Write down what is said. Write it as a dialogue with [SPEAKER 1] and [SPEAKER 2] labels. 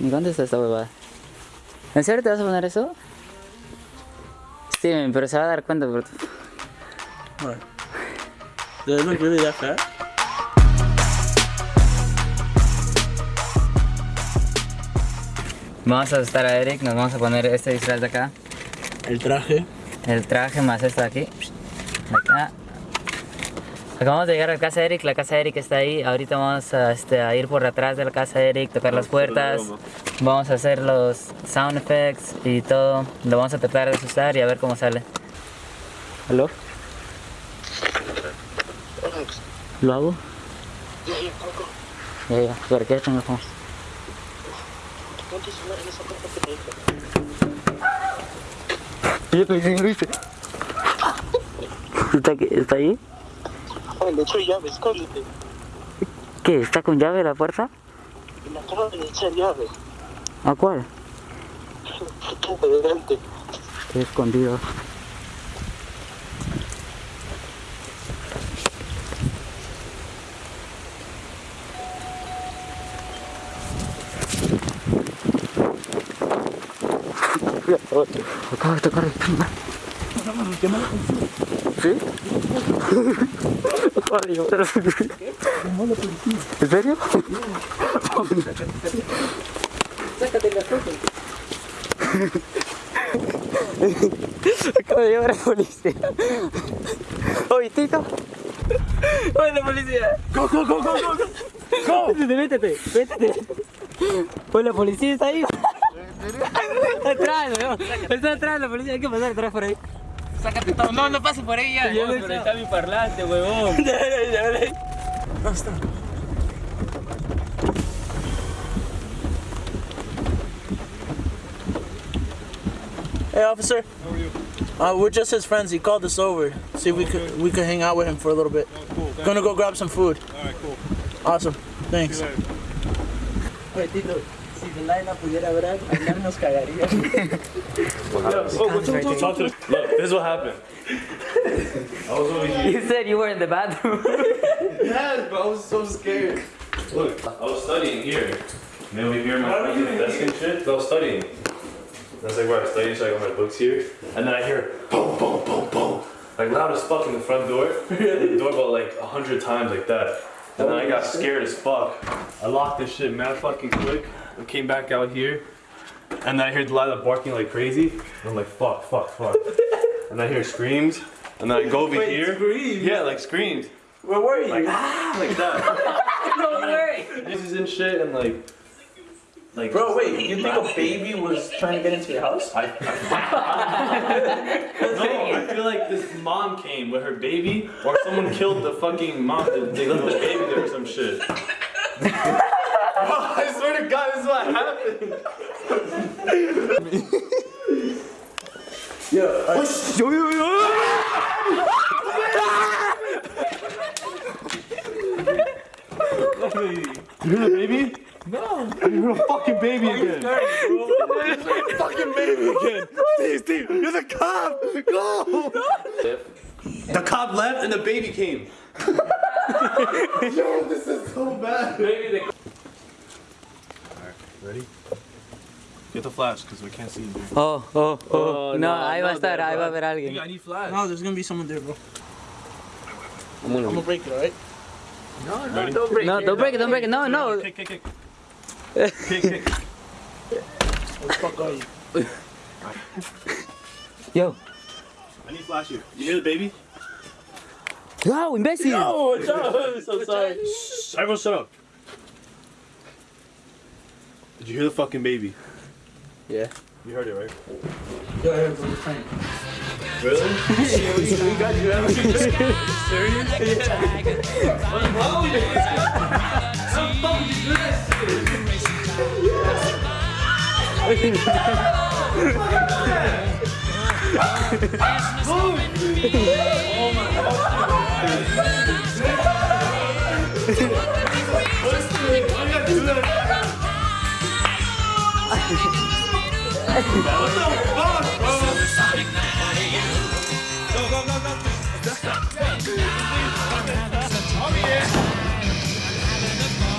[SPEAKER 1] Ni contesta esta huevada. ¿En serio te vas a poner eso? Steven, pero se va a dar cuenta
[SPEAKER 2] really that fat?
[SPEAKER 1] Vamos a asustar a Eric, nos vamos a poner este disfraz de acá.
[SPEAKER 2] El traje.
[SPEAKER 1] El traje más esto de aquí. De acá. Acabamos de llegar a la casa de Eric, la casa de Eric está ahí. Ahorita vamos a, este, a ir por atrás de la casa de Eric, tocar las puertas. Vamos a hacer los sound effects y todo. Lo vamos a tratar de asustar y a ver cómo sale. ¿Aló? ¿Lo hago? Ya, ya, ¿por qué tengo como? ¿Está, ¿Está ahí?
[SPEAKER 3] Ay, le echo llave, escóndete.
[SPEAKER 1] ¿Qué? ¿Está con llave la puerta?
[SPEAKER 3] Me acaban de echar llave.
[SPEAKER 1] ¿A cuál?
[SPEAKER 3] Puta, delante.
[SPEAKER 1] Estoy escondido. Acaba de tocar el. ¿Sí? ¿En serio? Acabo de llevar a la policía. Oye, Tito. Oye, la policía. Go, go, go, go, go. Go. Métete, métete, métete. Oye, la policía está ahí. Está atrás, weón. Está atrás la policía. Hay que pasar atrás por ahí. Sácate todo. No, no pases por ahí ya.
[SPEAKER 2] No, pero ahí está mi parlante, huevón.
[SPEAKER 1] Dale, dale.
[SPEAKER 2] No está. Hey, officer. How are you? Uh, we're just his friends. He called us over. See if we could we could hang out with him for a little bit.
[SPEAKER 4] Cool.
[SPEAKER 2] Gonna go grab some food.
[SPEAKER 4] All right, cool.
[SPEAKER 2] Awesome. Thanks.
[SPEAKER 1] Oye, Tito. Si Delilah pudiera hablar, hablar nos cagaría.
[SPEAKER 4] Oh, Talk to the, look, this is what happened. I was over here.
[SPEAKER 1] You said you were in the bathroom.
[SPEAKER 4] Yes, but I was so scared. Look, I was studying here. You know, over here, my fucking desk and shit. So I was studying. That's like where I study, so I got my books here. And then I hear boom, boom, boom, boom. Like loud as fuck in the front door. the doorbell like a hundred times like that. And then I got scared as fuck. I locked this shit mad fucking quick. I came back out here. And then I hear Delilah barking like crazy. And I'm like, fuck, fuck, fuck. and I hear screams. And then I go over here.
[SPEAKER 2] screams?
[SPEAKER 4] Yeah, like screams.
[SPEAKER 2] Where were you?
[SPEAKER 4] Like, ah, like that.
[SPEAKER 1] no way.
[SPEAKER 4] This is in shit and like. Like,
[SPEAKER 2] Bro, wait. You think a baby was trying to get into your house?
[SPEAKER 4] I, no, I feel like this mom came with her baby, or someone killed the fucking mom. They left the baby there or some shit. Bro, I swear to God, this is what happened. You hear the baby? No. You hear a fucking baby again. fucking baby again. Steve, Steve, you're the cop. Go. The cop left and the baby came. Yo, this is so bad. Baby, Ready? Get the flash, because we can't see you.
[SPEAKER 1] Oh, oh, oh.
[SPEAKER 4] Oh,
[SPEAKER 1] no,
[SPEAKER 4] no,
[SPEAKER 1] ahí va a
[SPEAKER 4] no,
[SPEAKER 1] estar,
[SPEAKER 4] there,
[SPEAKER 1] ahí
[SPEAKER 4] bro.
[SPEAKER 1] va a haber alguien.
[SPEAKER 4] I need flash.
[SPEAKER 2] No, there's gonna be someone there, bro.
[SPEAKER 4] I'm gonna
[SPEAKER 2] I'm gonna break it, alright?
[SPEAKER 4] Ready?
[SPEAKER 1] No, don't break it, don't break it. No, no.
[SPEAKER 4] Kick, kick, kick. kick, kick.
[SPEAKER 2] Where the fuck are you?
[SPEAKER 1] Yo.
[SPEAKER 4] I need flash here. You hear the baby?
[SPEAKER 1] Wow, imbécil.
[SPEAKER 2] Oh, what's up? I'm so sorry.
[SPEAKER 4] Shh, everyone shut up. Did you hear the fucking baby?
[SPEAKER 2] Yeah.
[SPEAKER 4] You heard it, right?
[SPEAKER 2] Yo, here, bro, it's fine.
[SPEAKER 4] Really?
[SPEAKER 2] we got you. Are you serious?
[SPEAKER 4] Bela também.